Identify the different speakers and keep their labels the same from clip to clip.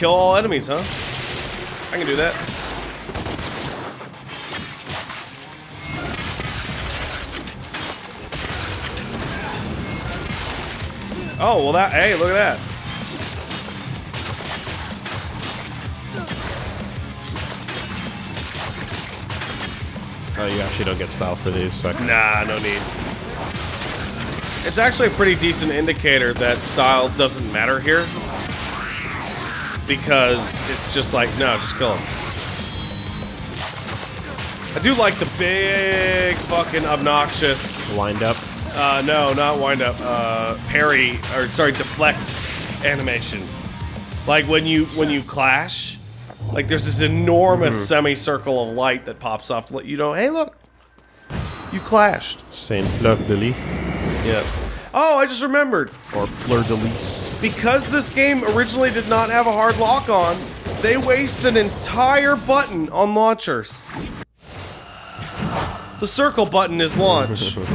Speaker 1: Kill all enemies, huh? I can do that. Oh, well that, hey, look at that.
Speaker 2: Oh, you actually don't get style for these. So
Speaker 1: Nah, no need. It's actually a pretty decent indicator that style doesn't matter here. Because it's just like, no, just kill him. I do like the big fucking obnoxious,
Speaker 2: Wind up.
Speaker 1: uh, no, not wind up, uh, parry, or sorry, deflect animation. Like when you, when you clash, like there's this enormous semicircle of light that pops off to let you know, hey look, you clashed.
Speaker 2: Saint Fleur de Lis.
Speaker 1: Yeah. Oh, I just remembered.
Speaker 2: Or Fleur de Lis.
Speaker 1: Because this game originally did not have a hard lock on, they waste an entire button on launchers. The circle button is launch,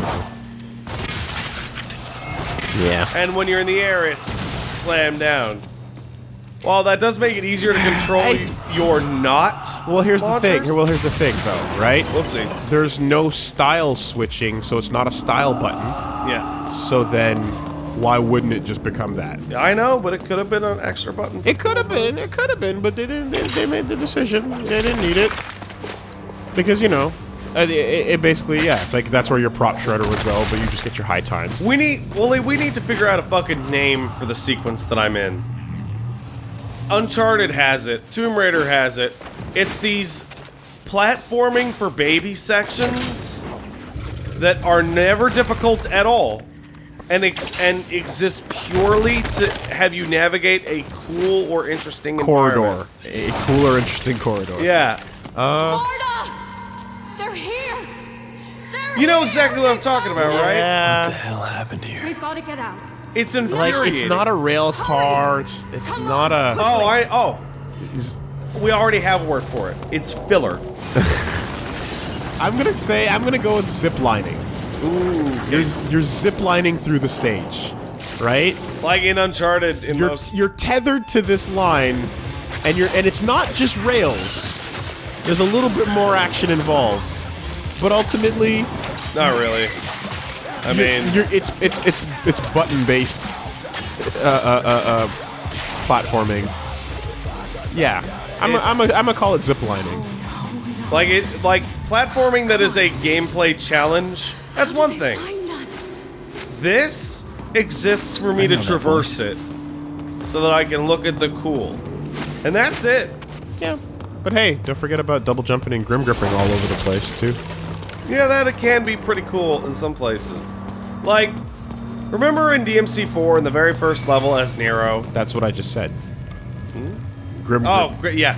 Speaker 2: Yeah.
Speaker 1: and when you're in the air, it's slam down. While that does make it easier to control your not.
Speaker 2: Well, here's the thing.
Speaker 1: launchers.
Speaker 2: Well, here's the thing, though, right?
Speaker 1: Whoopsie.
Speaker 2: There's no style switching, so it's not a style button.
Speaker 1: Yeah.
Speaker 2: So then, why wouldn't it just become that?
Speaker 1: I know, but it could have been an extra button.
Speaker 2: It could have been. It could have been, but they didn't. They, they made the decision. They didn't need it because you know, uh, it, it, it basically yeah. It's like that's where your prop shredder would go, but you just get your high times.
Speaker 1: We need, well, we need to figure out a fucking name for the sequence that I'm in. Uncharted has it. Tomb Raider has it. It's these platforming for baby sections that are never difficult at all, and ex and exist purely to have you navigate a cool or interesting
Speaker 2: Corridor,
Speaker 1: environment.
Speaker 2: a cooler, interesting corridor.
Speaker 1: Yeah,
Speaker 3: uh, Sparda! They're here! They're
Speaker 1: you know
Speaker 3: here!
Speaker 1: exactly what I'm talking about, right?
Speaker 2: Yeah.
Speaker 4: What the hell happened here?
Speaker 3: We've got to get out.
Speaker 1: It's
Speaker 2: Like it's not a rail car. It's it's not a.
Speaker 1: Oh, I oh. We already have a word for it. It's filler.
Speaker 2: I'm gonna say I'm gonna go with zip lining.
Speaker 1: Ooh,
Speaker 2: You're you're zip lining through the stage, right?
Speaker 1: like in Uncharted. In
Speaker 2: You're
Speaker 1: most,
Speaker 2: you're tethered to this line, and you're and it's not just rails. There's a little bit more action involved, but ultimately,
Speaker 1: not really. I mean,
Speaker 2: you're, it's it's it's it's button based uh, uh, uh, uh, platforming. Yeah, I'm a,
Speaker 1: It's-
Speaker 2: I'm a, I'm gonna call it ziplining.
Speaker 1: like it, like platforming that is a gameplay challenge. That's one thing. This exists for me to traverse it, so that I can look at the cool, and that's it.
Speaker 2: Yeah, but hey, don't forget about double jumping and grim gripping all over the place too.
Speaker 1: Yeah, that it can be pretty cool in some places. Like, remember in DMC4 in the very first level as Nero?
Speaker 2: That's what I just said. Hmm? Grim.
Speaker 1: Oh,
Speaker 2: grip.
Speaker 1: great, yeah.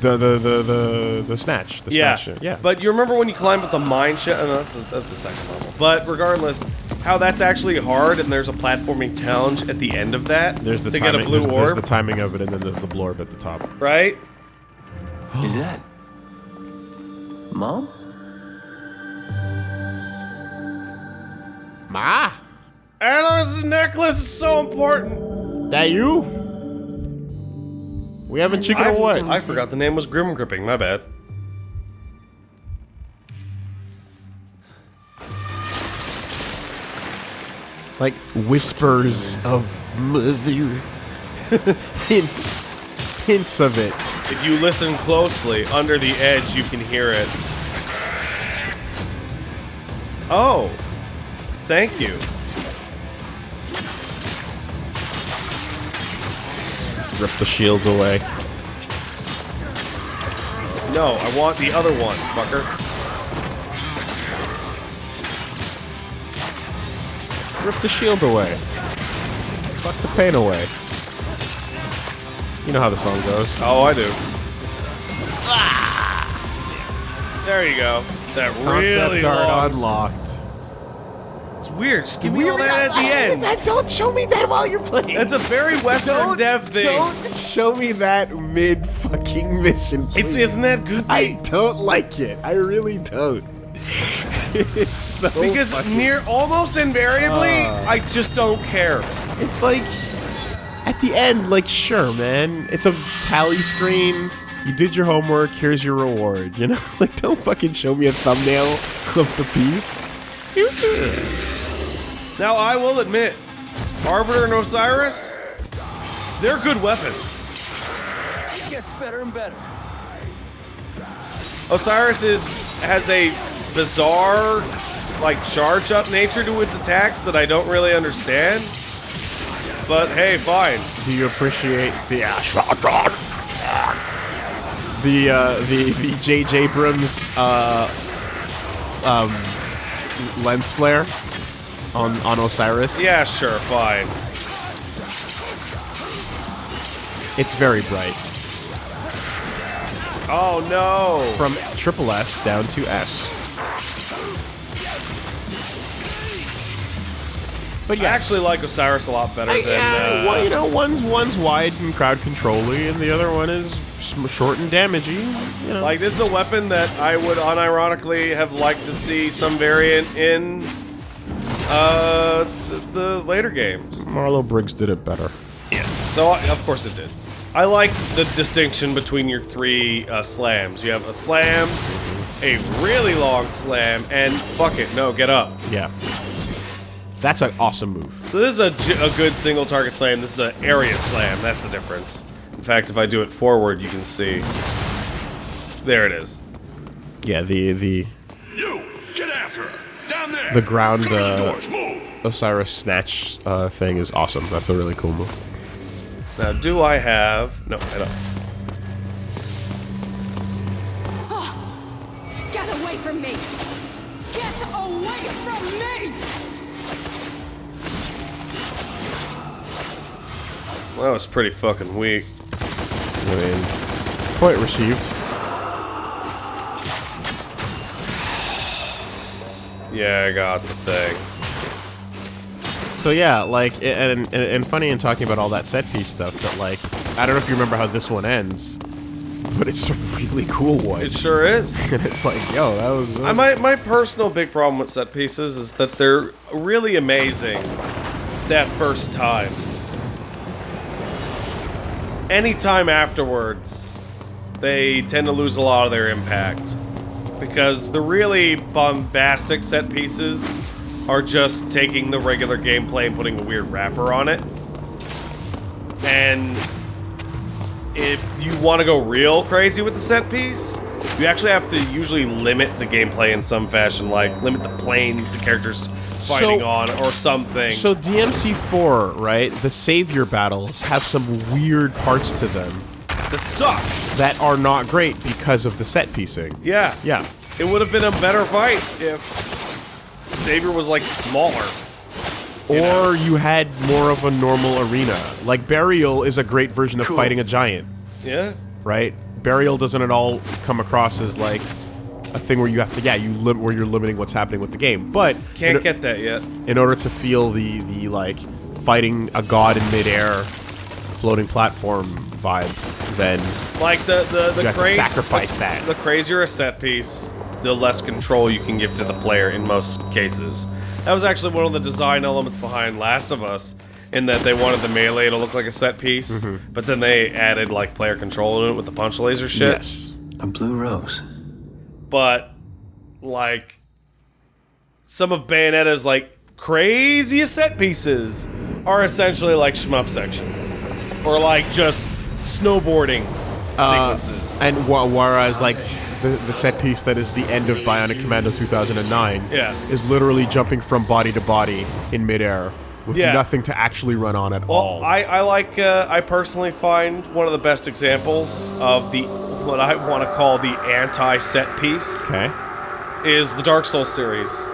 Speaker 2: the the the the the snatch. The
Speaker 1: Yeah,
Speaker 2: snatch. Yeah.
Speaker 1: But you remember when you climb up the mine shaft? Oh, no, that's, that's the second level. But regardless, how that's actually hard, and there's a platforming challenge at the end of that
Speaker 2: there's the
Speaker 1: to
Speaker 2: timing.
Speaker 1: get a blue
Speaker 2: there's,
Speaker 1: orb,
Speaker 2: there's the timing of it, and then there's the blorb at the top.
Speaker 1: right?
Speaker 4: Is that mom?
Speaker 2: Ma,
Speaker 1: Anna's necklace is so important.
Speaker 2: that you? We haven't chicken
Speaker 1: I,
Speaker 2: away.
Speaker 1: I forgot the name was Grim Gripping. My bad.
Speaker 2: like whispers of mother, hints, hints of it.
Speaker 1: If you listen closely, under the edge, you can hear it. Oh, thank you.
Speaker 2: Rip the shields away.
Speaker 1: No, I want the other one, fucker.
Speaker 2: Rip the shield away. Fuck the pain away. You know how the song goes.
Speaker 1: Oh, I do. Ah! There you go. That really
Speaker 2: Concept art unlocked.
Speaker 1: Weird. Just give me all that at the end.
Speaker 2: Don't show me that while you're playing.
Speaker 1: That's a very Western Dev thing.
Speaker 2: Don't show me that mid fucking mission.
Speaker 1: It's isn't that goofy?
Speaker 2: I don't like it. I really don't. it's so
Speaker 1: because
Speaker 2: fucking-
Speaker 1: near almost invariably,
Speaker 2: Uh.
Speaker 1: I just don't care.
Speaker 2: it's like at the end, like, sure, man, it's a tally screen. You did your homework. Here's your reward. You know, like, don't fucking show me a thumbnail of the piece.
Speaker 1: Now, I will admit, Arbiter and Osiris, they're good weapons.
Speaker 4: It gets better and better.
Speaker 1: Osiris is has a bizarre, like charge up nature to its attacks that I don't really understand. But hey, fine.
Speaker 2: Do you appreciate the the uh, the the J.J. Abrams uh, um, lens flare on on Osiris?
Speaker 1: Yeah, sure, fine.
Speaker 2: it's very bright.
Speaker 1: Oh no.
Speaker 2: From triple S down to S. But
Speaker 1: I actually like Osiris a lot better
Speaker 2: I,
Speaker 1: than.
Speaker 2: yeah,
Speaker 1: uh,
Speaker 2: well, you know, one's one's wide and crowd controlly, and the other one is short and damagey. You know,
Speaker 1: Like this is a weapon that I would unironically have liked to see some variant in uh, the, the later games.
Speaker 2: Marlow Briggs did it better. Yeah.
Speaker 1: So I, of course it did. I like the distinction between your three uh, slams. You have a slam, a really long slam, and fuck it, no, get up.
Speaker 2: Yeah, that's an awesome move.
Speaker 1: So this is a, a good single target slam. This is an area slam. That's the difference. In fact, if I do it forward, you can see. There it is.
Speaker 2: Yeah, the the the ground
Speaker 5: Come in the
Speaker 2: uh. Osiris snatch uh, thing is awesome. That's a really cool move.
Speaker 1: Now, do I have? No, I don't.
Speaker 3: Get away from me! Get away from me!
Speaker 1: Well, that was pretty fucking weak.
Speaker 2: I mean, point received.
Speaker 1: Yeah, I got the thing.
Speaker 2: So yeah, like, and, and and funny in talking about all that set piece stuff, that like, I don't know if you remember how this one ends, but it's a really cool one.
Speaker 1: It sure is.
Speaker 2: and it's like, yo, that was.
Speaker 1: I, my, my personal big problem with set pieces is that they're really amazing that first time. Anytime afterwards, they tend to lose a lot of their impact. Because the really bombastic set pieces are just taking the regular gameplay and putting a weird wrapper on it. And if you want to go real crazy with the set piece, you actually have to usually limit the gameplay in some fashion, like limit the plane the character's fighting
Speaker 2: So-
Speaker 1: on or something.
Speaker 2: So DMC4, right? The savior battles have some weird parts to them
Speaker 1: that suck.
Speaker 2: that are not great because of the set piecing.
Speaker 1: Yeah.
Speaker 2: Yeah.
Speaker 1: It would have been a better fight if Savior was like smaller.
Speaker 2: Or you had more of a normal arena. Like Berial is a great version of
Speaker 4: Cool.
Speaker 2: fighting a giant,
Speaker 1: Yeah.
Speaker 2: right? Berial doesn't at all come across as like a thing where you have to, yeah, you where you're limiting what's happening with the game. But
Speaker 1: Can't
Speaker 2: in,
Speaker 1: get that yet.
Speaker 2: in order to feel the the like fighting a god in midair, floating platform vibe, then
Speaker 1: Like the the the
Speaker 2: You have to
Speaker 1: craze,
Speaker 2: sacrifice
Speaker 1: the,
Speaker 2: that.
Speaker 1: The crazier a set piece, the less control you can give to the player in most cases. That was actually one of the design elements behind Last of Us, in that they wanted the melee to look like a set piece,
Speaker 2: Mm-hmm.
Speaker 1: but then they added like player control in it with the punch laser shit.
Speaker 2: yes,
Speaker 4: A blue rose.
Speaker 1: But like some of Bayonetta's like craziest set pieces are essentially like shmup sections, or like just snowboarding sequences.
Speaker 2: and wh- whereas like the, the set piece that is the end of Bionic Commando 2009
Speaker 1: Yeah.
Speaker 2: is literally jumping from body to body in midair with
Speaker 1: Yeah.
Speaker 2: nothing to actually run on at all.
Speaker 1: I, I like, uh, I personally find one of the best examples of the, what I want to call the anti set piece
Speaker 2: okay.
Speaker 1: is the Dark Souls series,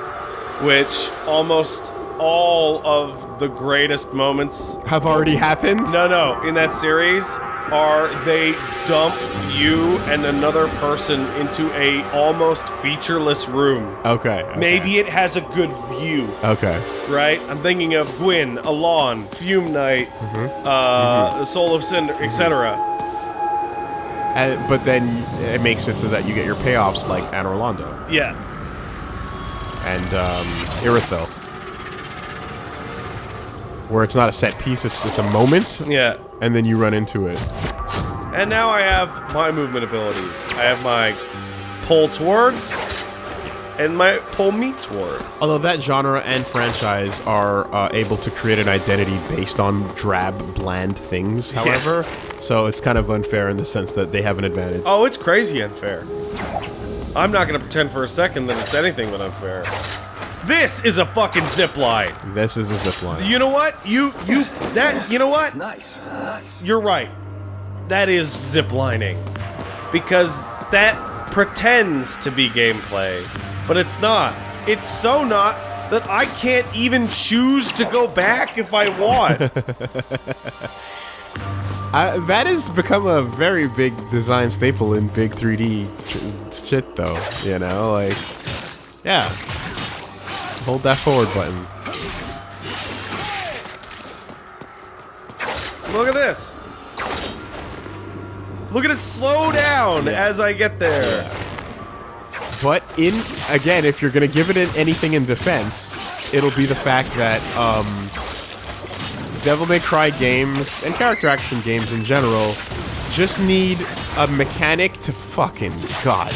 Speaker 1: which almost all of the greatest moments,
Speaker 2: Have already happened.
Speaker 1: no, no, in that series are they dump you and another person into a almost featureless room.
Speaker 2: Okay, okay.
Speaker 1: Maybe it has a good view.
Speaker 2: Okay.
Speaker 1: right? I'm thinking of Gwyn, Alonne, Fume Knight, uh, the Soul of Cinder, etc.
Speaker 2: And, but then it makes it so that you get your payoffs like Anor Londo
Speaker 1: Yeah.
Speaker 2: and um, Irithyll. where it's not a set piece; it's just a moment,
Speaker 1: Yeah.
Speaker 2: And then you run into it.
Speaker 1: And now I have my movement abilities. I have my pull towards and my pull me towards.
Speaker 2: Although that genre and franchise are uh, able to create an identity based on drab, bland things, however, so it's kind of unfair in the sense that they have an advantage.
Speaker 1: Oh, it's crazy unfair. I'm not gonna pretend for a second that it's anything but unfair. This is a fucking zip line.
Speaker 2: This is a zip line.
Speaker 1: You know what? You you that you know what?
Speaker 4: Nice. Nice.
Speaker 1: You're right. That is zip lining. Because that pretends to be gameplay, but it's not. It's so not that I can't even choose to go back if I want.
Speaker 2: I, that has become a very big design staple in big 3D shit, though. You know, like, yeah. Hold that forward button.
Speaker 1: Look at this. Look at it slow down as I get there.
Speaker 2: But in again, if you're gonna give it in anything in defense, it'll be the fact that um, Devil May Cry games and character action games in general just need a mechanic to fucking god.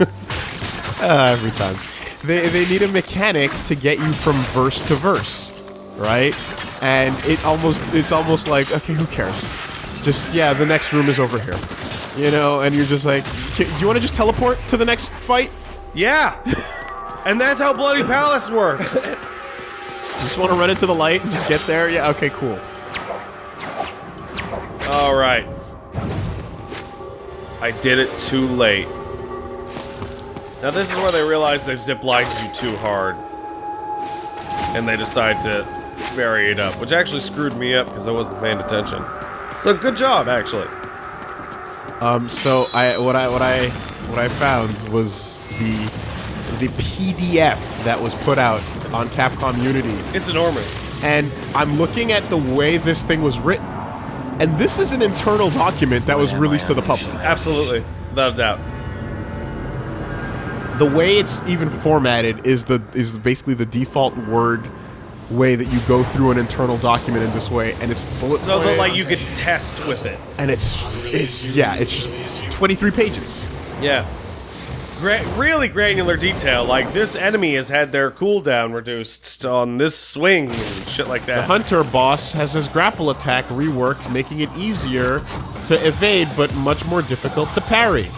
Speaker 2: uh, every time they they need a mechanic to get you from verse to verse, right? And it almost it's almost like okay, who cares? Just yeah, the next room is over here. You know, and you're just like, do you want to just teleport to the next fight?
Speaker 1: Yeah. and that's how Bloody Palace works.
Speaker 2: Just want to run into the light and just get there? Yeah, okay, cool.
Speaker 1: All right. I did it too late. Now this is where they realize they've ziplined you too hard. And they decide to vary it up, which actually screwed me up because I wasn't paying attention. So good job, actually.
Speaker 2: Um, so I what I what I what I found was the the PDF that was put out on Capcom Unity,
Speaker 1: It's enormous.
Speaker 2: and I'm looking at the way this thing was written, and this is an internal document that was released to the public.
Speaker 1: Absolutely. Without a doubt.
Speaker 2: The way it's even formatted is the is basically the default word way that you go through an internal document in this way, and it's bullet
Speaker 1: So that like you could test with it.
Speaker 2: and it's it's yeah, it's just 23 pages.
Speaker 1: Yeah. Gra really granular detail. Like this enemy has had their cooldown reduced on this swing and shit like that.
Speaker 2: The hunter boss has his grapple attack reworked, making it easier to evade but much more difficult to parry.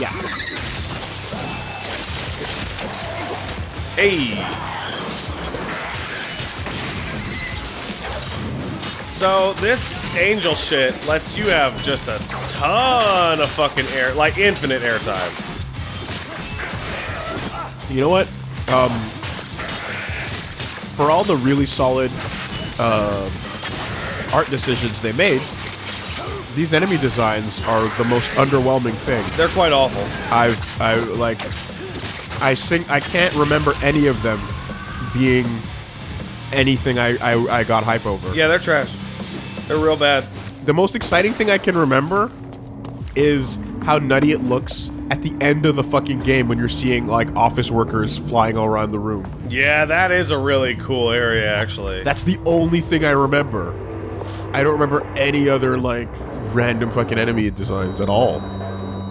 Speaker 2: Yeah.
Speaker 1: Hey. So this angel shit lets you have just a ton of fucking air, like infinite airtime.
Speaker 2: You know what? Um, for all the really solid uh, art decisions they made, these enemy designs are the most underwhelming thing.
Speaker 1: They're quite awful.
Speaker 2: I've I like I sing I can't remember any of them being anything I, I, I got hype over.
Speaker 1: Yeah, they're trash. They're real bad.
Speaker 2: The most exciting thing I can remember is how nutty it looks at the end of the fucking game when you're seeing like office workers flying all around the room.
Speaker 1: Yeah, that is a really cool area, actually.
Speaker 2: That's the only thing I remember. I don't remember any other like random fucking enemy designs at all.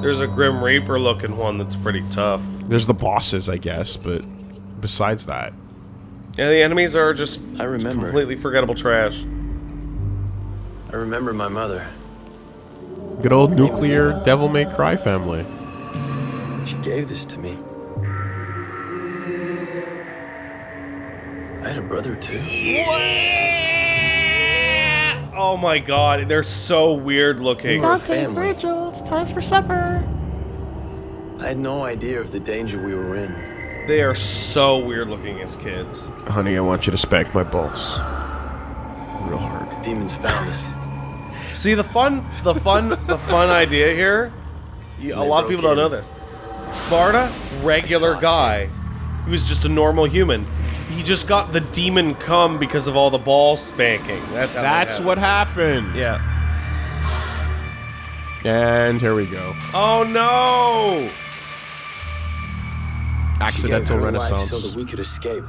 Speaker 1: There's a Grim Reaper looking one that's pretty tough.
Speaker 2: There's the bosses, I guess, but besides that,
Speaker 1: Yeah, the enemies are just
Speaker 4: I remember.
Speaker 1: completely forgettable trash.
Speaker 4: I remember my mother.
Speaker 2: good old nuclear Devil May Cry family.
Speaker 4: She gave this to me. I had a brother too.
Speaker 1: Oh my god, they're so weird looking.
Speaker 4: We're a family.
Speaker 2: it's time for supper.
Speaker 4: I had no idea of the danger we were in.
Speaker 1: They are so weird looking as kids.
Speaker 2: Honey, I want you to spank my balls. Real hard.
Speaker 4: The demons found us.
Speaker 1: See the fun, the fun, the fun idea here. You, a lot of
Speaker 4: broke
Speaker 1: people don't know this. Sparda, regular
Speaker 4: I it.
Speaker 1: guy. He was just a normal human. He just got the demon come because of all the ball spanking. That's how. that
Speaker 2: That's
Speaker 1: happened.
Speaker 2: what happened.
Speaker 1: Yeah.
Speaker 2: And here we go.
Speaker 1: Oh no!
Speaker 2: Accidental renaissance.
Speaker 4: so that we could escape.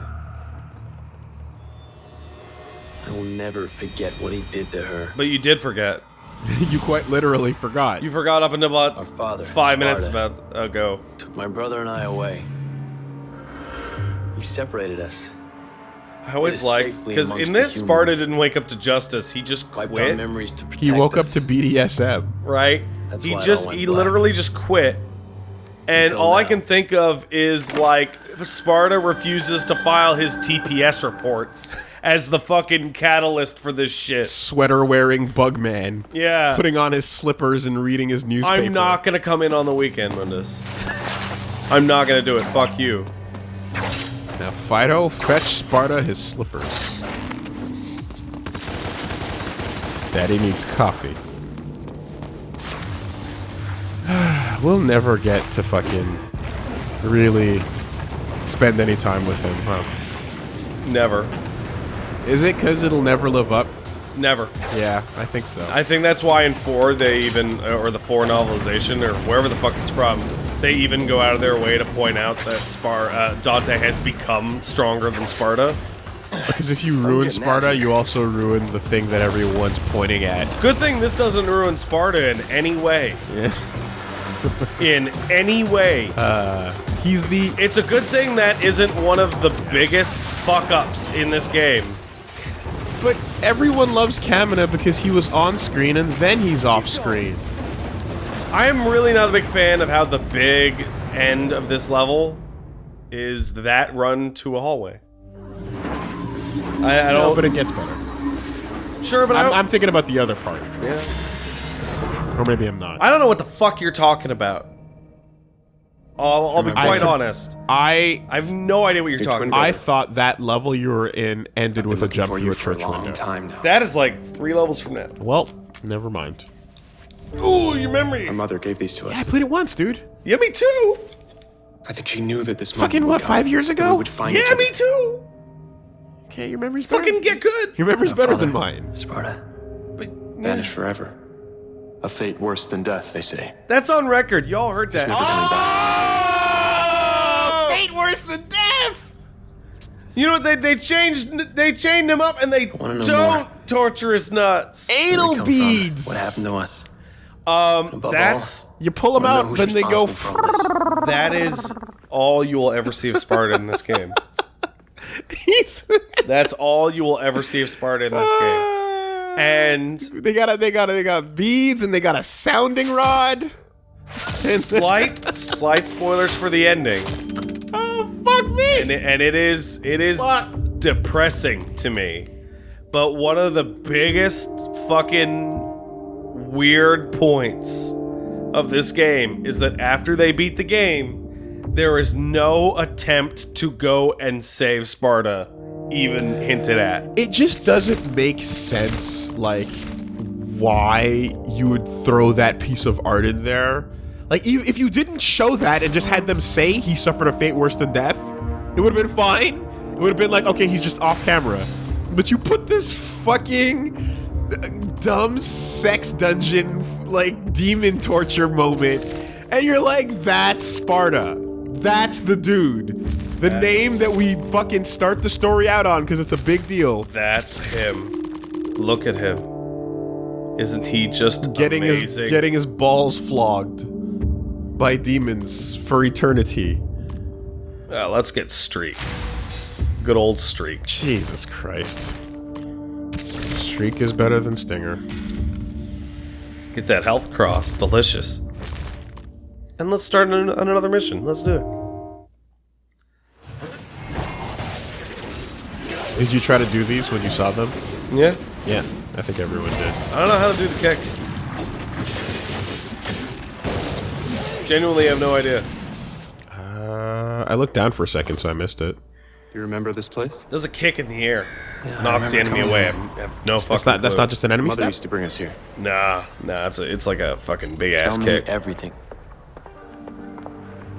Speaker 4: I will never forget what he did to her.
Speaker 1: But you did forget.
Speaker 2: you quite literally forgot.
Speaker 1: You forgot up until about
Speaker 4: Our father,
Speaker 1: five minutes about ago.
Speaker 4: Took my brother and I away. He separated us.
Speaker 1: I always
Speaker 4: It is
Speaker 1: liked because in
Speaker 4: the
Speaker 1: this
Speaker 4: Sparda
Speaker 1: didn't wake up to justice. He just
Speaker 4: Wiped our
Speaker 1: quit,
Speaker 4: memories to protect
Speaker 2: he woke up to BDSM.
Speaker 1: right?
Speaker 4: That's
Speaker 1: he
Speaker 4: why
Speaker 1: just he
Speaker 4: black.
Speaker 1: literally just quit. And
Speaker 4: Until
Speaker 1: all I can think of is like Sparda refuses to file his TPS reports as the fucking catalyst for this shit.
Speaker 2: Sweater wearing bugman.
Speaker 1: Yeah.
Speaker 2: Putting on his slippers and reading his newspaper.
Speaker 1: I'm not gonna come in on the weekend, Mundus. I'm not gonna do it. Fuck you.
Speaker 2: Now, Fido, fetch Sparda his slippers. Daddy needs coffee. we'll never get to fucking really spend any time with him, huh?
Speaker 1: Never.
Speaker 2: Is it because it'll never live up?
Speaker 1: Never.
Speaker 2: Yeah, I think so.
Speaker 1: I think that's why in four they even, or the four novelization, or wherever the fuck it's from, they even go out of their way to point out that Spar uh, Dante has become stronger than Sparda.
Speaker 2: Because if you ruin
Speaker 4: Sparda,
Speaker 2: you also ruin the thing that everyone's pointing at.
Speaker 1: Good thing this doesn't ruin Sparda in any way. Yeah. in any way.
Speaker 2: He's the
Speaker 1: it's a good thing that isn't one of the biggest fuck ups in this game.
Speaker 2: But everyone loves Kamina because he was on screen and then he's off screen.
Speaker 1: I am really not a big fan of how the big end of this level is that run to a hallway. I, I
Speaker 2: No,
Speaker 1: don't.
Speaker 2: but it gets better.
Speaker 1: sure, but I
Speaker 2: I'm,
Speaker 1: don't.
Speaker 2: I'm thinking about the other part.
Speaker 1: yeah.
Speaker 2: Or maybe I'm not.
Speaker 1: I don't know what the fuck you're talking about. I'll, I'll be
Speaker 2: I-
Speaker 1: quite honest.
Speaker 2: I
Speaker 1: I have no idea what you're talking about.
Speaker 2: I thought that level you were in ended with a jump through
Speaker 4: you
Speaker 2: a
Speaker 4: for a
Speaker 2: church
Speaker 4: long
Speaker 2: window.
Speaker 4: time now.
Speaker 1: That is like three levels from now.
Speaker 2: Well, never mind.
Speaker 1: Ooh, your memory.
Speaker 6: My mother gave these to us.
Speaker 2: I played it once, dude.
Speaker 1: Yeah, me too.
Speaker 6: I think she knew that this moment
Speaker 2: Fucking
Speaker 6: would
Speaker 2: what?
Speaker 6: come,
Speaker 2: Five years ago?
Speaker 6: We would find each
Speaker 1: Yeah, me too.
Speaker 2: Okay, your memory's better.
Speaker 1: Fucking get good.
Speaker 2: Your memory's better than mine.
Speaker 4: Sparda.
Speaker 1: But,
Speaker 6: Vanish forever. A fate worse than death, they say.
Speaker 1: That's on record. Y'all heard
Speaker 6: He's
Speaker 1: that.
Speaker 6: never coming back. Oh!
Speaker 2: Fate worse than death.
Speaker 1: You know what? They they changed. They chained him up, and they
Speaker 4: wanna
Speaker 1: don't
Speaker 4: more.
Speaker 1: torture his nuts.
Speaker 2: Anal
Speaker 4: come from?
Speaker 2: beads.
Speaker 4: What happened to us?
Speaker 1: Um, that's
Speaker 2: You pull them out, then they go.
Speaker 4: responsible for all this?
Speaker 1: that is all you will ever see of Sparda in this game. That's all you will ever see of Sparda in this game. And
Speaker 2: they got a, they got a, they got beads and they got a sounding rod.
Speaker 1: slight slight spoilers for the ending.
Speaker 2: Oh fuck me!
Speaker 1: and it, and it is it is depressing to me. But one of the biggest fucking weird points of this game is that after they beat the game, there is no attempt to go and save Sparda, even hinted at.
Speaker 2: it just doesn't make sense like why you would throw that piece of art in there. Like if you didn't show that and just had them say he suffered a fate worse than death it would have been fine. It would have been like okay he's just off camera. But you put this fucking dumb sex dungeon like demon torture moment and you're like that's sparda that's the dude the name that we fucking start the story out on because it's a big deal
Speaker 1: That's him. Look at him. Isn't he just
Speaker 2: getting his getting his balls flogged by demons for eternity.
Speaker 1: Uh, let's get Streak. Good old Streak.
Speaker 2: Jesus Christ. Streak is better than Stinger.
Speaker 1: Get that health cross. Delicious. And let's start on on another mission. Let's do it.
Speaker 2: Did you try to do these when you saw them?
Speaker 1: Yeah.
Speaker 2: Yeah, I think everyone did.
Speaker 1: I don't know how to do the kick. Genuinely have no idea.
Speaker 2: Uh, I looked down for a second, so I missed it.
Speaker 6: You remember this place?
Speaker 1: There's a kick in the air.
Speaker 4: I
Speaker 1: Knocks the enemy
Speaker 4: coming
Speaker 1: away. I have no fucking
Speaker 2: That's not. That's
Speaker 1: clue.
Speaker 2: not just an enemy
Speaker 6: Mother
Speaker 2: step.
Speaker 6: used to bring us here.
Speaker 1: Nah, nah, it's a, it's like a fucking big ass
Speaker 4: me
Speaker 1: kick.
Speaker 4: everything.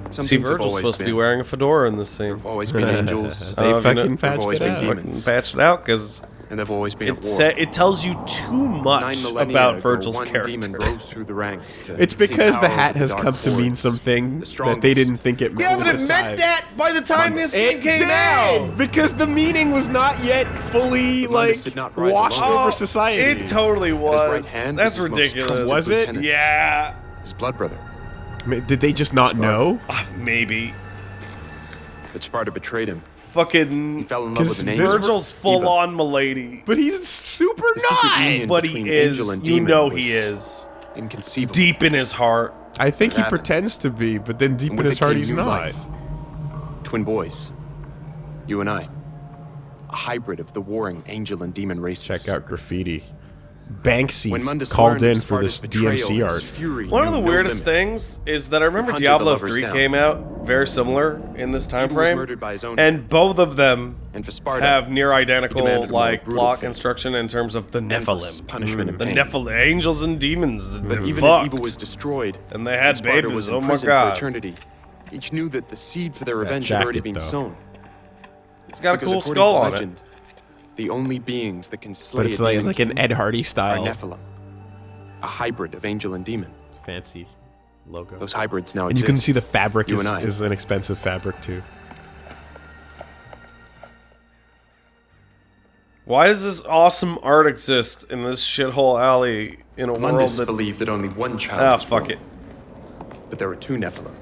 Speaker 6: Some
Speaker 1: See,
Speaker 6: things
Speaker 1: Virgil's
Speaker 6: always
Speaker 1: supposed to be wearing a fedora in this scene.
Speaker 6: There's always been angels.
Speaker 2: They
Speaker 1: oh, you
Speaker 2: fucking
Speaker 1: know-
Speaker 2: patched
Speaker 6: always
Speaker 2: it
Speaker 6: been
Speaker 2: out.
Speaker 6: demons.
Speaker 1: Fucking patched it out because
Speaker 6: and they've always been at
Speaker 1: It
Speaker 6: war.
Speaker 1: sa- it tells you too much about Virgil's
Speaker 6: one
Speaker 1: character.
Speaker 6: through the ranks to
Speaker 2: It's because the
Speaker 6: power
Speaker 2: hat
Speaker 6: over
Speaker 2: has come to mean something
Speaker 6: The
Speaker 2: that they didn't think it
Speaker 1: Yeah, but
Speaker 2: would
Speaker 1: it
Speaker 2: decide.
Speaker 1: meant that by the time this game
Speaker 2: It
Speaker 1: came
Speaker 2: did,
Speaker 1: out.
Speaker 2: because the meaning was not yet fully like
Speaker 6: did not rise
Speaker 2: washed
Speaker 6: alone.
Speaker 2: over society.
Speaker 1: It totally was.
Speaker 6: right hand
Speaker 1: That's
Speaker 6: was
Speaker 1: ridiculous.
Speaker 2: Was it?
Speaker 6: lieutenant,
Speaker 1: Yeah,
Speaker 6: His blood brother.
Speaker 2: I mean, Did they just not know?
Speaker 1: uh, maybe.
Speaker 6: But Sparda betrayed him.
Speaker 1: Fucking
Speaker 6: He fell in love with an
Speaker 2: This
Speaker 6: angel.
Speaker 1: Virgil's full
Speaker 6: Eva.
Speaker 1: on milady.
Speaker 2: But he's super
Speaker 6: The secret
Speaker 2: not.
Speaker 1: But he is.
Speaker 6: angel and
Speaker 1: You
Speaker 6: demon
Speaker 1: know he is.
Speaker 6: Inconceivable.
Speaker 1: Deep in his heart.
Speaker 2: I think he
Speaker 6: happened.
Speaker 2: pretends to be, but then deep in his heart he's
Speaker 6: new
Speaker 2: not.
Speaker 6: life. Twin boys. You and I. A hybrid of the warring angel and demon races.
Speaker 2: Check out graffiti. Banksy
Speaker 6: When Mundus
Speaker 2: called in for this DMC art.
Speaker 6: fury
Speaker 1: One of the weirdest things is that I remember
Speaker 6: hunted the
Speaker 1: Diablo 3
Speaker 6: down.
Speaker 1: came out very similar in this time
Speaker 6: Evil was
Speaker 1: frame.
Speaker 6: murdered by his own
Speaker 1: and both of them
Speaker 6: Sparda,
Speaker 1: have near identical
Speaker 6: demanded a more
Speaker 1: like
Speaker 6: brutal
Speaker 1: plot
Speaker 6: fate.
Speaker 1: construction in terms of the
Speaker 6: endless
Speaker 1: Nephilim.
Speaker 6: punishment and
Speaker 1: The
Speaker 6: pain.
Speaker 1: Nephilim, angels and demons. The
Speaker 6: But even
Speaker 1: fucked.
Speaker 6: as evil was destroyed,
Speaker 1: And they had
Speaker 6: Sparda
Speaker 1: babies,
Speaker 6: was
Speaker 1: oh my
Speaker 6: imprisoned
Speaker 1: God.
Speaker 6: for eternity. Each knew that the seed for their revenge had already
Speaker 2: jacket,
Speaker 6: been
Speaker 2: though.
Speaker 6: sown.
Speaker 1: it's got a
Speaker 6: Because
Speaker 1: cool skull
Speaker 6: to
Speaker 1: on
Speaker 6: legend, the only beings that can slay
Speaker 2: But it's
Speaker 6: a
Speaker 2: like
Speaker 6: demon
Speaker 2: like an Ed Hardy
Speaker 6: are
Speaker 2: style.
Speaker 6: Nephilim, a hybrid of angel and demon.
Speaker 2: Fancy logo.
Speaker 6: Those hybrids now
Speaker 2: and you can see the fabric
Speaker 6: You
Speaker 2: is, is an expensive fabric too.
Speaker 1: Why does this awesome art exist in this shithole alley in a world that?
Speaker 6: believed that only one child
Speaker 1: Ah, fuck
Speaker 6: born,
Speaker 1: it.
Speaker 6: but there were two Nephilim,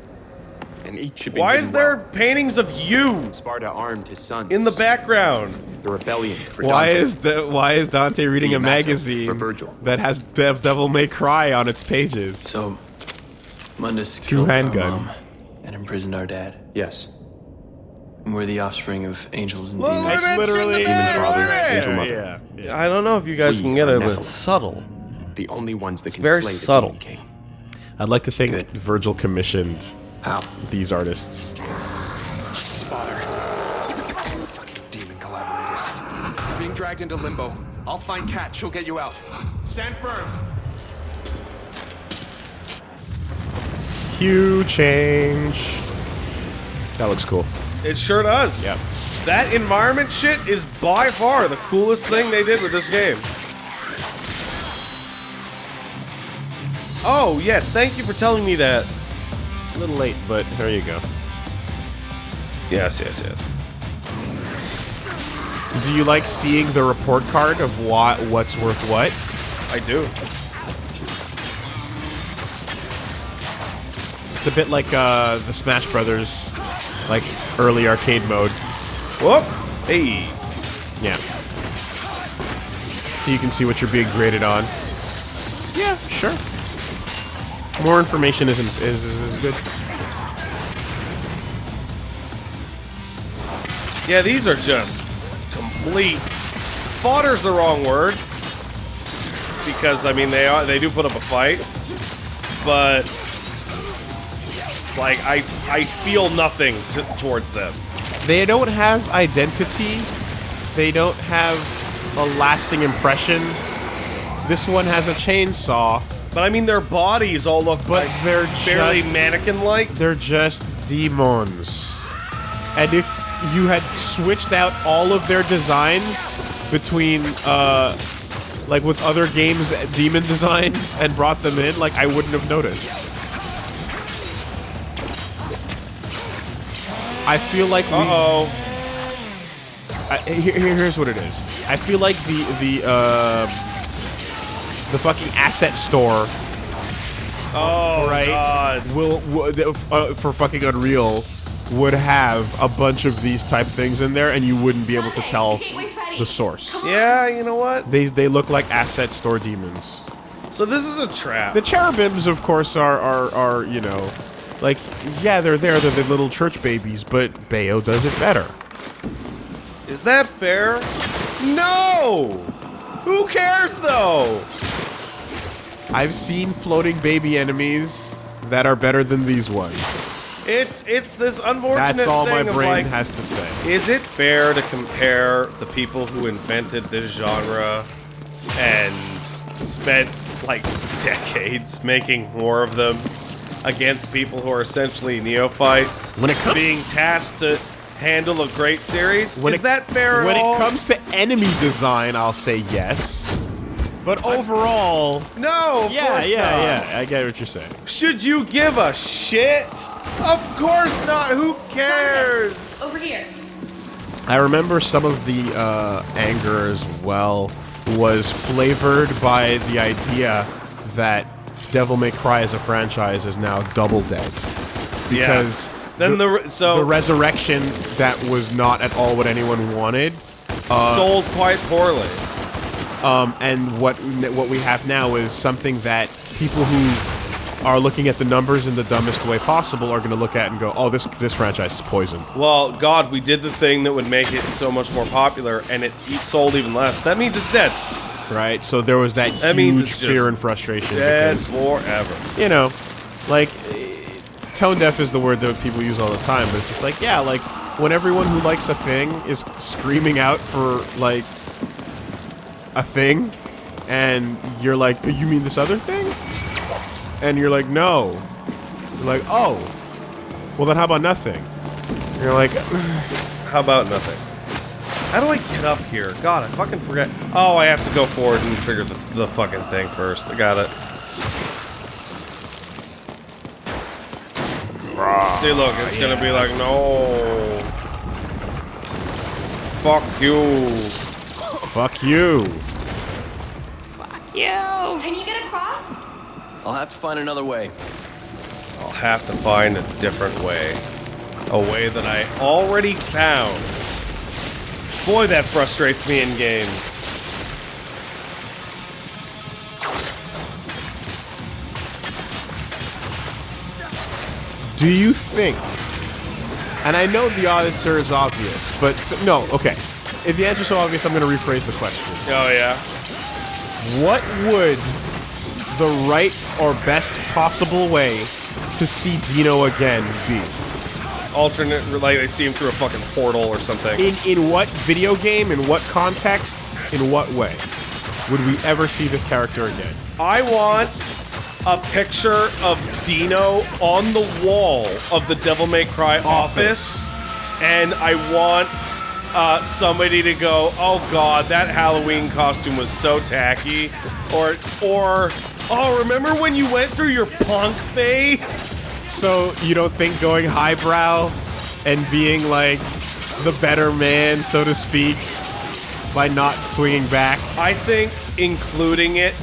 Speaker 6: and each should be
Speaker 1: Why is there
Speaker 6: well.
Speaker 1: paintings of you
Speaker 6: Sparda armed his sons
Speaker 1: in the background?
Speaker 6: The rebellion for
Speaker 2: Why
Speaker 6: Dante.
Speaker 2: is the, why is Dante reading
Speaker 6: The
Speaker 2: a magazine
Speaker 6: for Virgil.
Speaker 2: that has Dev Devil May Cry on its pages?
Speaker 4: So, Mundus
Speaker 2: Two
Speaker 4: killed uh,
Speaker 2: handgun.
Speaker 4: our mom and imprisoned our dad.
Speaker 6: Yes,
Speaker 4: And we're the offspring of angels and
Speaker 1: Look,
Speaker 4: demons.
Speaker 1: look at
Speaker 2: literally
Speaker 6: demon father,
Speaker 1: there.
Speaker 6: angel mother.
Speaker 2: Yeah, yeah.
Speaker 1: I don't know if you guys
Speaker 6: We
Speaker 1: can get it, but it's subtle.
Speaker 6: the only ones that can
Speaker 1: very
Speaker 6: slay the
Speaker 1: subtle.
Speaker 6: demon king.
Speaker 2: I'd like to think
Speaker 4: Good.
Speaker 2: Virgil commissioned
Speaker 4: How?
Speaker 2: these artists.
Speaker 7: Spotter. Fucking demon collaborators. You're being dragged into limbo. I'll find Kat. She'll get you out. Stand firm.
Speaker 2: Hue change. That looks cool.
Speaker 1: It sure does.
Speaker 2: Yep.
Speaker 1: That environment shit is by far the coolest thing they did with this game. Oh, yes, thank you for telling me that.
Speaker 2: A little late, but there you go.
Speaker 1: Yes, yes, yes.
Speaker 2: Do you like seeing the report card of what what's worth what?
Speaker 1: I do.
Speaker 2: It's a bit like uh, the Smash Brothers, like early arcade mode.
Speaker 1: Whoop! Hey.
Speaker 2: Yeah. So you can see what you're being graded on. Yeah, sure. More information isn't is, is, is good.
Speaker 1: Yeah, these are just complete. Fodder's the wrong word. Because, I mean, they are they do put up a fight. But. Like, I, I feel nothing to, towards them.
Speaker 2: They don't have identity. They don't have a lasting impression. This one has a chainsaw.
Speaker 1: But I mean, their bodies all look
Speaker 2: But
Speaker 1: like
Speaker 2: they're just-
Speaker 1: mannequin-like.
Speaker 2: They're just demons. And if you had switched out all of their designs between, uh, like with other games, demon designs, and brought them in, like I wouldn't have noticed. I feel like we.
Speaker 1: Uh-oh.
Speaker 2: I, here, here- here's what it is. I feel like the the uh, the fucking asset store
Speaker 1: Oh,
Speaker 2: right
Speaker 1: God.
Speaker 2: will, will uh, for fucking Unreal would have a bunch of these type things in there, and you wouldn't be able to tell the source.
Speaker 1: Yeah, you know what?
Speaker 2: They they look like asset store demons.
Speaker 1: So this is a trap.
Speaker 2: The cherubims, of course, are are are you know, like yeah, they're there. They're the little church babies, but Bayo does it better.
Speaker 1: Is that fair? No! Who cares, though?
Speaker 2: I've seen floating baby enemies that are better than these ones.
Speaker 1: It's it's this unfortunate
Speaker 2: That's all my brain
Speaker 1: like,
Speaker 2: has to say.
Speaker 1: is it fair to compare the people who invented this genre and spent like decades making more of them against people who are essentially neophytes
Speaker 2: When it comes-
Speaker 1: being tasked to handle a great series.
Speaker 2: When
Speaker 1: Is
Speaker 2: it-
Speaker 1: that fair at
Speaker 2: When
Speaker 1: all?
Speaker 2: it comes to enemy design, I'll say yes. But overall,
Speaker 1: no, of
Speaker 2: yeah,
Speaker 1: course
Speaker 2: yeah,
Speaker 1: not.
Speaker 2: yeah. I get what you're saying.
Speaker 1: Should you give a shit? Of course not. Who cares?
Speaker 3: Over here.
Speaker 2: I remember some of the uh, anger as well was flavored by the idea that Devil May Cry as a franchise is now double dead. Because
Speaker 1: Then the, re- so
Speaker 2: the resurrection that was not at all what anyone wanted,
Speaker 1: sold quite poorly.
Speaker 2: Um, and what what we have now is something that people who are looking at the numbers in the dumbest way possible are going to look at and go, "Oh, this this franchise is poisoned."
Speaker 1: Well, God, we did the thing that would make it so much more popular, and it sold even less. That means it's dead.
Speaker 2: Right? So there was that,
Speaker 1: That
Speaker 2: huge
Speaker 1: means it's
Speaker 2: fear and frustration
Speaker 1: Dead
Speaker 2: because
Speaker 1: forever.
Speaker 2: you know, like tone deaf is the word that people use all the time, but it's just like, yeah, like when everyone who likes a thing is screaming out for like a thing, and you're like, oh, you mean this other thing? And you're like, no. You're like, oh, well then how about nothing? And you're like,
Speaker 1: How about nothing? How do I get up here? God, I fucking forget. Oh, I have to go forward and trigger the, the fucking thing first. I got it. See, look, it's gonna be like, no. Fuck you.
Speaker 2: Fuck you. Fuck you.
Speaker 3: Can you get across?
Speaker 4: I'll have to find another way.
Speaker 1: I'll have to find a different way. A way that I already found. Boy, that frustrates me in games.
Speaker 2: Do you think? And I know the answer is obvious, but s- no. Okay, if the answer's so obvious, I'm going to rephrase the question.
Speaker 1: Oh, yeah?
Speaker 2: What would the right or best possible way to see Dino again be?
Speaker 1: Alternate, like they see him through a fucking portal or something.
Speaker 2: In in what video game? In what context? In what way would we ever see this character again?
Speaker 1: I want a picture of Dino on the wall of the Devil May Cry office, and I want uh, somebody to go, "Oh God, that Halloween costume was so tacky," or or oh, remember when you went through your punk phase?
Speaker 2: So you don't think going highbrow and being like the better man, so to speak, by not swinging back?
Speaker 1: I think including it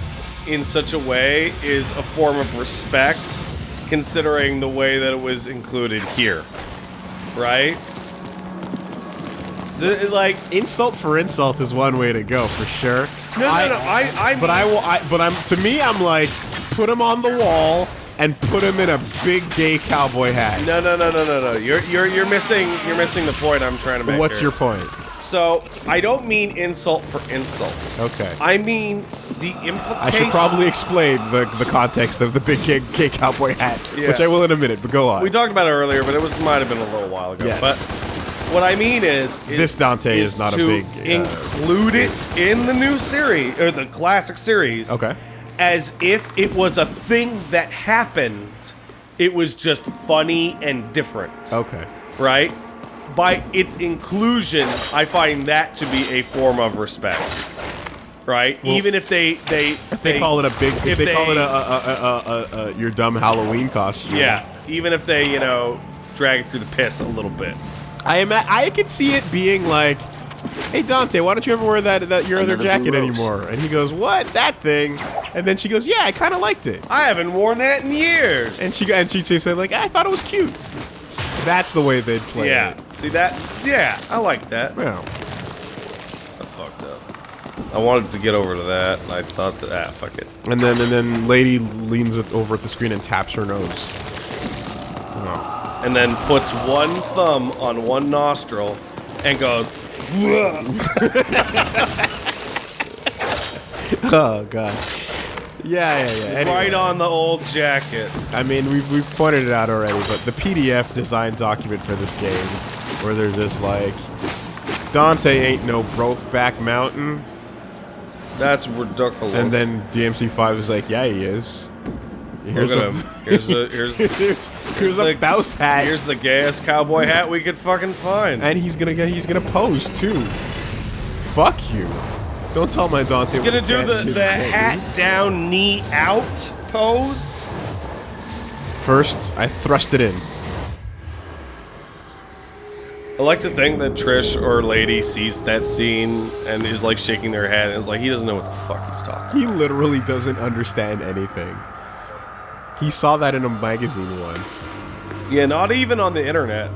Speaker 1: in such a way is a form of respect, considering the way that it was included here, right? The- like
Speaker 2: Insult for insult is one way to go for sure.
Speaker 1: no, no,
Speaker 2: I-
Speaker 1: no. I, I,
Speaker 2: But I will. I, but I'm. To me, I'm like, put him on the wall and put him in a big gay cowboy hat.
Speaker 1: no, no, no, no, no, no. You're, you're, you're missing, you're missing the point I'm trying to make.
Speaker 2: What's
Speaker 1: here.
Speaker 2: your point?
Speaker 1: So I don't mean insult for insult.
Speaker 2: Okay.
Speaker 1: I mean the implication.
Speaker 2: I should probably explain the, the context of the big gay, gay cowboy hat,
Speaker 1: Yeah.
Speaker 2: which I will in a minute. But go on.
Speaker 1: We talked about it earlier, but it was might have been a little while ago.
Speaker 2: Yes.
Speaker 1: But what I mean is, is
Speaker 2: This Dante is not a big, uh,
Speaker 1: include it in the new series or the classic series.
Speaker 2: Okay.
Speaker 1: As if it was a thing that happened. It was just funny and different,
Speaker 2: Okay.
Speaker 1: right? By its inclusion, I find that to be a form of respect, right? Even if they they
Speaker 2: If they call it a big, if,
Speaker 1: if
Speaker 2: they, call
Speaker 1: they-
Speaker 2: it a, a, a, a, a, a your dumb Halloween costume.
Speaker 1: yeah, even if they you know drag it through the piss a little bit.
Speaker 2: I ima- I could see it being like, "Hey Dante, why don't you ever wear that that your other jacket anymore?" And he goes, "What? That thing?" And then she goes, "Yeah, I kind of liked it."
Speaker 1: I haven't worn that in years.
Speaker 2: And she and she said like, "I thought it was cute." That's the way they'd play
Speaker 1: yeah,
Speaker 2: it.
Speaker 1: see that? Yeah, I like that.
Speaker 2: Yeah.
Speaker 1: I fucked up. I wanted to get over to that. and I thought that ah, fuck it.
Speaker 2: And then and then lady leans over at the screen and taps her nose.
Speaker 1: And then puts one thumb on one nostril and goes.
Speaker 2: Oh god. Yeah, yeah, yeah. Anyway.
Speaker 1: Right on the old jacket.
Speaker 2: I mean, we've, we've pointed it out already, but the PDF design document for this game, where they're just like, Dante ain't no Brokeback Mountain,
Speaker 1: That's ridiculous.
Speaker 2: and then DMC5 is like, yeah, he is. Here's a,
Speaker 1: him. Here's the here's
Speaker 2: Here's, here's a
Speaker 1: the-
Speaker 2: Faust hat.
Speaker 1: here's the gayest cowboy hat we could fucking find.
Speaker 2: and he's gonna get he's gonna pose too. Fuck you. Don't tell my Dante.
Speaker 1: He's gonna do the the hat down, knee out pose.
Speaker 2: First, I thrust it in.
Speaker 1: I like to think that Trish or Lady sees that scene and is like shaking their head and is like, he doesn't know what the fuck he's talking.
Speaker 2: He literally doesn't understand anything. He saw that in a magazine once.
Speaker 1: Yeah, not even on the internet.